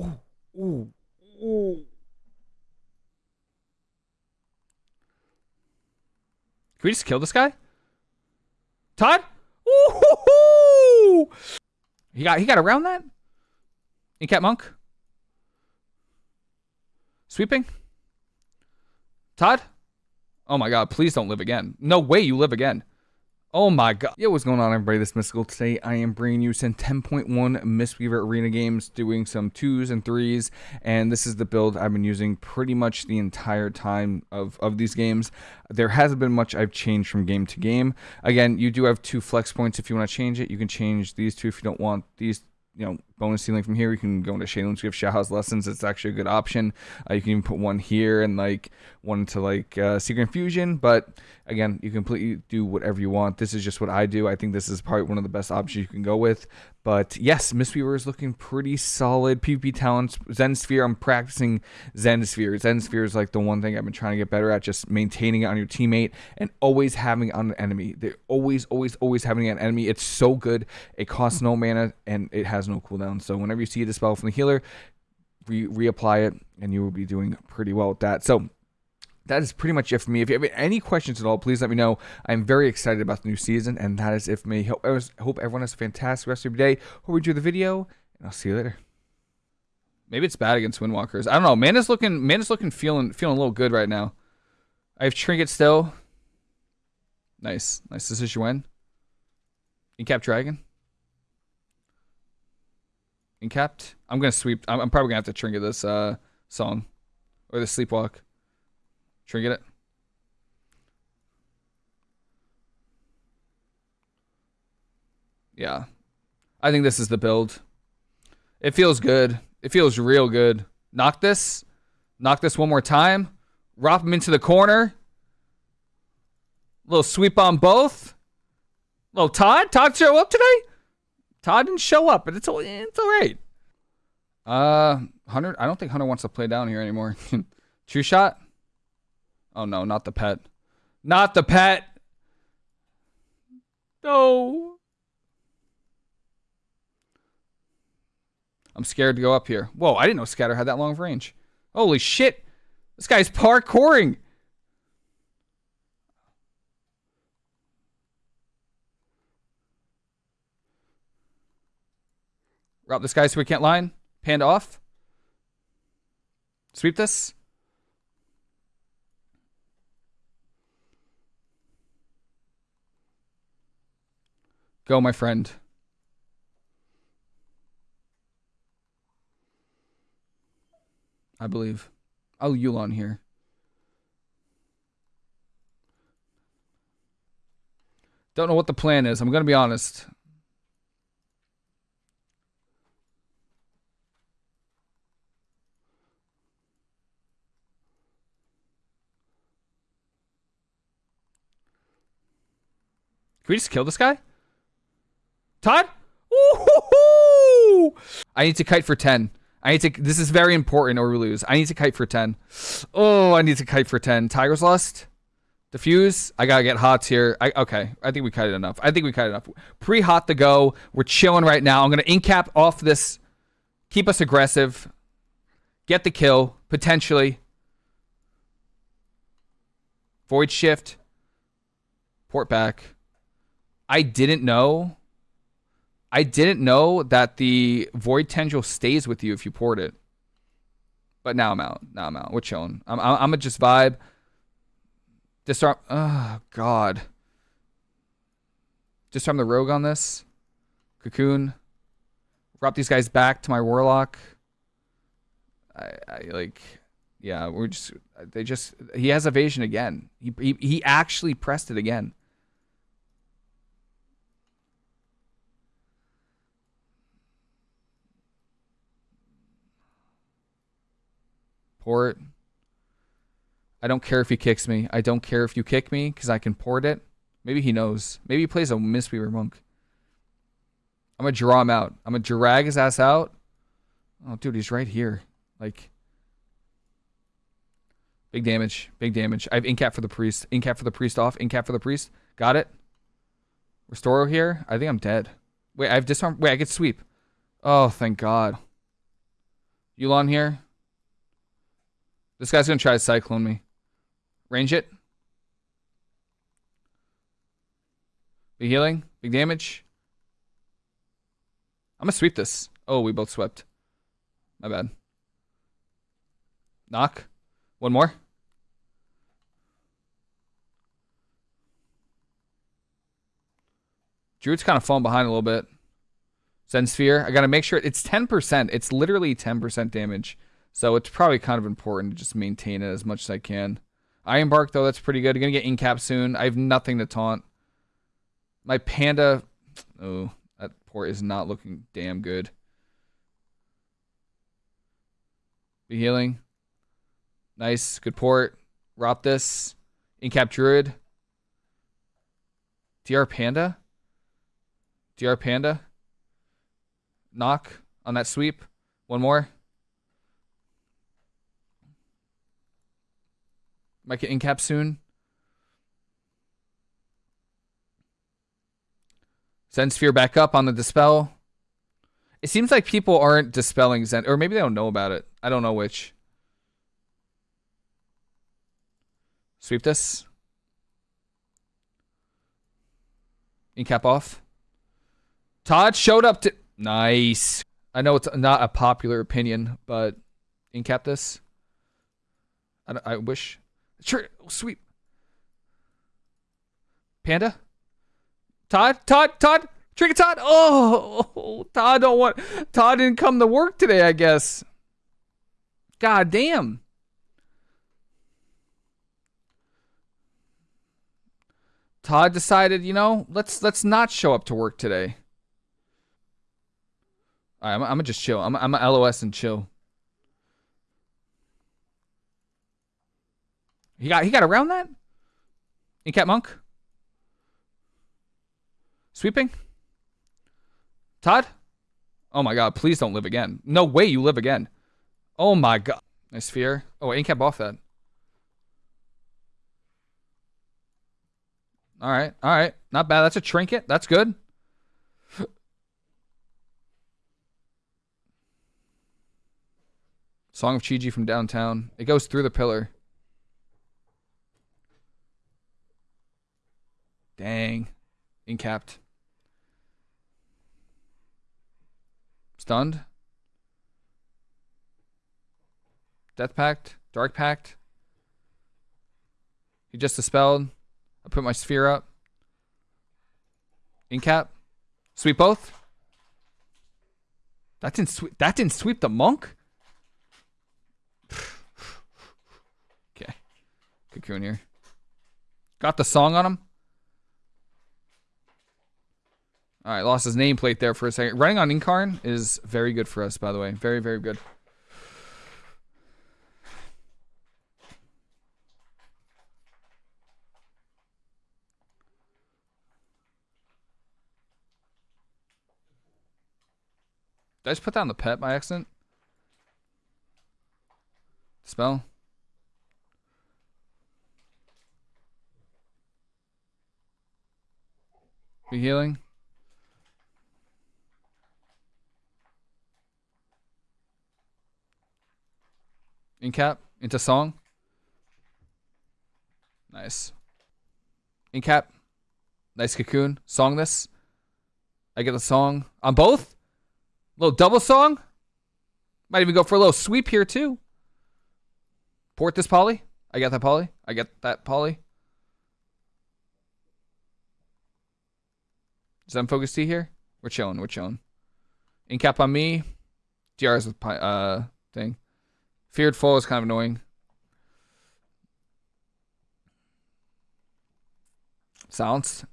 Ooh, ooh, ooh. Can we just kill this guy? Todd? Ooh, he got he got around that. Incap monk. Sweeping. Todd? Oh my god, please don't live again. No way you live again. Oh my god. Yo, what's going on everybody? This is Mystical. Today I am bringing you some 10.1 Mistweaver Arena games, doing some 2s and 3s, and this is the build I've been using pretty much the entire time of, of these games. There hasn't been much I've changed from game to game. Again, you do have two flex points if you want to change it. You can change these two if you don't want these you know bonus ceiling from here. You can go into Shaylin. We have Shaohao's Lessons. It's actually a good option. Uh, you can even put one here and like one to like uh, Secret Infusion. But again, you completely do whatever you want. This is just what I do. I think this is probably one of the best options you can go with. But yes, Mistweaver is looking pretty solid. PvP talents, Zen Sphere. I'm practicing Zen Sphere. Zen Sphere is like the one thing I've been trying to get better at, just maintaining it on your teammate and always having it on an enemy. They're always, always, always having an enemy. It's so good. It costs no mana and it has no cooldown. So whenever you see a dispel from the healer, re- reapply it, and you will be doing pretty well with that. So that is pretty much it for me. If you have any questions at all, please let me know. I'm very excited about the new season, and that is it for me. Hope, hope everyone has a fantastic rest of your day. Hope you enjoy the video, and I'll see you later. Maybe it's bad against Windwalkers. I don't know. Man is looking, man is looking, feeling, feeling a little good right now. I have Trinket still. Nice, nice. This is Yuen. Incap Dragon. Incapped. I'm gonna sweep. I'm, I'm, probably gonna have to trinket this uh, song or the sleepwalk. Trinket it. Yeah, I think this is the build. It feels good. It feels real good. Knock this. Knock this one more time. Drop him into the corner. Little sweep on both. Little Todd. Todd show up today? Todd didn't show up, but it's all it's all right. Uh, Hunter. I don't think Hunter wants to play down here anymore. Trueshot. Oh no, not the pet. Not the pet. No. I'm scared to go up here. Whoa, I didn't know Scatter had that long of range. Holy shit. This guy's parkouring. Route this guy so we can't line. Panda off. Sweep this. Go, my friend. I believe. I'll Yulon here. Don't know what the plan is. I'm going to be honest. Can we just kill this guy? Todd? Ooh, I need to kite for 10. I need to. This is very important or we lose. I need to kite for 10. Oh, I need to kite for 10. Tiger's Lust? Diffuse? I gotta get hots here. I, okay, I think we cut it enough. I think we cut it enough. Pre-hot to go. We're chilling right now. I'm gonna incap off this. Keep us aggressive. Get the kill, potentially. Void shift. Port back. I didn't know. I didn't know that the Void Tendril stays with you if you port it. But now I'm out. Now I'm out. We're chilling. I'm, I'm, I'm gonna just vibe. Disarm. Oh, God. Disarm the Rogue on this. Cocoon. Drop these guys back to my Warlock. I, I like, yeah, we're just, they just, he has evasion again. He, he, he actually pressed it again. Port. I don't care if he kicks me. I don't care if you kick me because I can port it. Maybe he knows. Maybe he plays a Mistweaver Monk. I'm going to draw him out. I'm going to drag his ass out. Oh, dude, he's right here. Like, big damage. Big damage. I have Incap for the Priest. Incap for the Priest off. Incap for the Priest. Got it. Restore here. I think I'm dead. Wait, I have disarm. Wait, I get sweep. Oh, thank God. Yulon here. This guy's gonna try to cyclone me. Range it. Big healing. Big damage. I'm gonna sweep this. Oh, we both swept. My bad. Knock. One more. Druid's kind of falling behind a little bit. Zen Sphere. I gotta make sure it's 10%. It's literally 10% damage. So it's probably kind of important to just maintain it as much as I can. Ironbark, though, that's pretty good. I'm gonna get Incap soon. I have nothing to taunt. My panda. Oh, that port is not looking damn good. Be healing. Nice. Good port. Rop this. Incap Druid. DR Panda. DR Panda. Knock on that sweep. One more. Might get Incap soon. Zen Sphere back up on the Dispel. It seems like people aren't dispelling Zen, or maybe they don't know about it. I don't know which. Sweep this. Incap off. Todd showed up to... Nice. I know it's not a popular opinion, but incap this. I, I wish. Sure, sweep. Panda? Todd? Todd? Todd? Trick Todd? Oh, Todd don't want. Todd didn't come to work today, I guess. God damn. Todd decided, you know, let's let's not show up to work today. All right, I'm, I'm gonna just chill. I'm I'm a LOS and chill. He got he got around that. Incap monk. Sweeping. Todd. Oh my god! Please don't live again. No way you live again. Oh my god. Nice sphere. Oh, Incap off that. All right, all right. Not bad. That's a trinket. That's good. Song of Chiji from downtown. It goes through the pillar. Dang. Incapped. Stunned. Death Pact. Dark Pact. He just dispelled. I put my sphere up. Incap. Sweep both. That didn't sweep. That didn't sweep the monk. okay, cocoon here. Got the song on him. All right, lost his nameplate there for a second. Running on Incarn is very good for us, by the way. Very, very good. Did I just put down the pet by accident? Spell? Be healing? Incap into song. Nice. Incap. Nice cocoon. Song this. I get the song on both. A Little double song. Might even go for a little sweep here too. Port this poly. I got that poly. I get that poly. Zen Focus Tea here. We're chilling. We're chilling. Incap on me. DRs with uh thing. Feared fall is kind of annoying. Silence.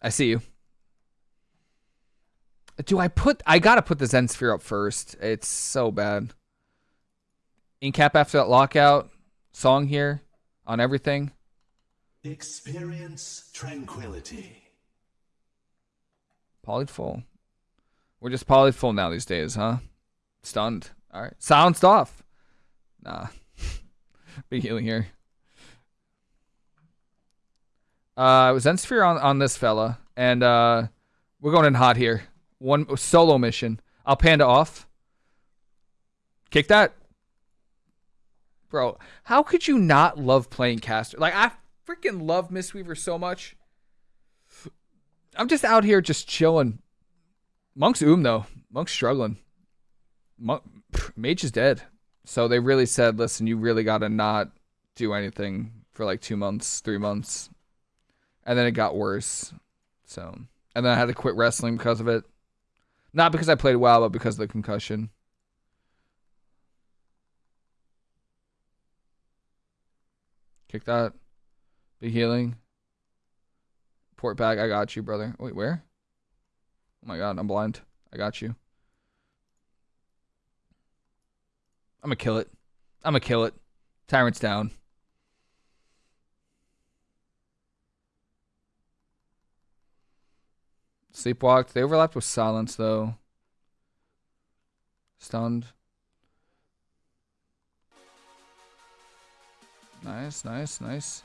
I see you. Do I put... I gotta put the Zen Sphere up first. It's so bad. Incap after that lockout. Song here. On everything. Experience tranquility. Polyed full. We're just polyed full now these days, huh? Stunned. All right. Sounds off. Nah. Big healing here. Uh, it was Zen Sphere on, on this fella. And uh, we're going in hot here. One solo mission. I'll panda off. Kick that. Bro, how could you not love playing caster? Like, I freaking love Mistweaver so much. I'm just out here just chilling. Monk's oom, though. Monk's struggling. Monk, Mage is dead. So they really said, listen, you really got to not do anything for like two months, three months. And then it got worse. So, and then I had to quit wrestling because of it. Not because I played well, but because of the concussion. Kick that. Be healing. Port back. I got you, brother. Wait, where? Oh my god, I'm blind. I got you. I'm gonna kill it. I'm gonna kill it. Tyrant's down. Sleepwalked. They overlapped with silence though. Stunned. Nice, nice, nice.